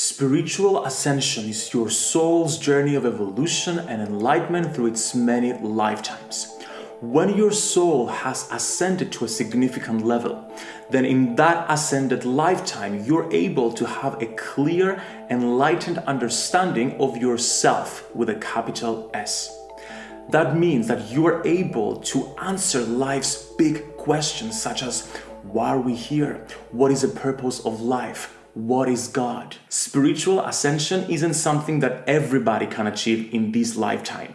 Spiritual ascension is your soul's journey of evolution and enlightenment through its many lifetimes. When your soul has ascended to a significant level, then in that ascended lifetime, you're able to have a clear, enlightened understanding of yourself with a capital S. That means that you are able to answer life's big questions such as, why are we here? What is the purpose of life? What is God? Spiritual ascension isn't something that everybody can achieve in this lifetime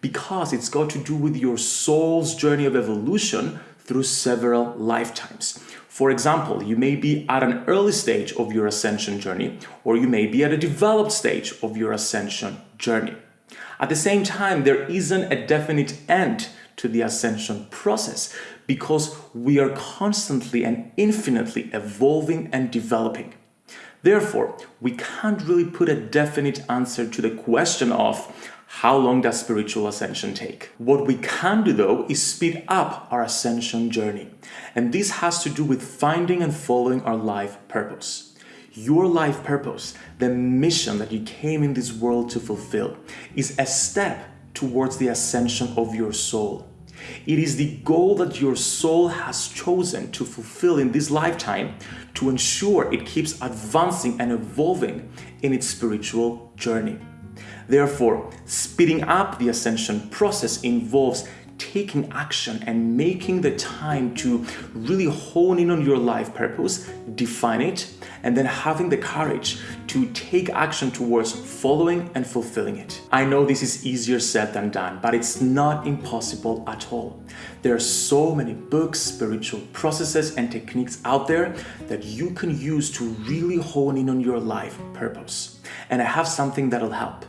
because it's got to do with your soul's journey of evolution through several lifetimes. For example, you may be at an early stage of your ascension journey, or you may be at a developed stage of your ascension journey. At the same time, there isn't a definite end to the ascension process because we are constantly and infinitely evolving and developing. Therefore, we can't really put a definite answer to the question of how long does spiritual ascension take? What we can do though is speed up our ascension journey. And this has to do with finding and following our life purpose. Your life purpose, the mission that you came in this world to fulfill, is a step towards the ascension of your soul. It is the goal that your soul has chosen to fulfill in this lifetime to ensure it keeps advancing and evolving in its spiritual journey. Therefore, speeding up the ascension process involves taking action and making the time to really hone in on your life purpose, define it, and then having the courage to take action towards following and fulfilling it. I know this is easier said than done, but it's not impossible at all. There are so many books, spiritual processes, and techniques out there that you can use to really hone in on your life purpose. And I have something that'll help.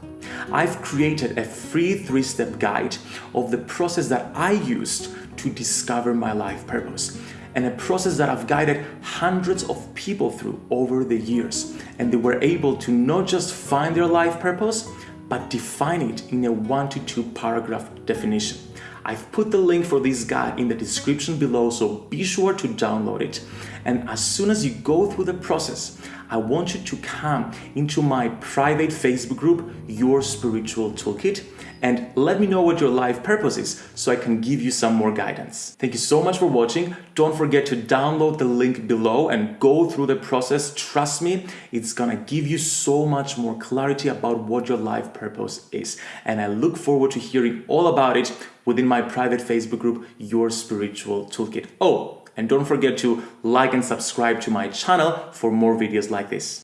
I've created a free three-step guide of the process that I used to discover my life purpose and a process that I've guided hundreds of people through over the years and they were able to not just find their life purpose but define it in a one to two paragraph definition. I've put the link for this guide in the description below so be sure to download it and as soon as you go through the process I want you to come into my private Facebook group, Your Spiritual Toolkit, and let me know what your life purpose is so I can give you some more guidance. Thank you so much for watching. Don't forget to download the link below and go through the process. Trust me, it's gonna give you so much more clarity about what your life purpose is. And I look forward to hearing all about it within my private Facebook group, Your Spiritual Toolkit. Oh, and don't forget to like and subscribe to my channel for more videos like this.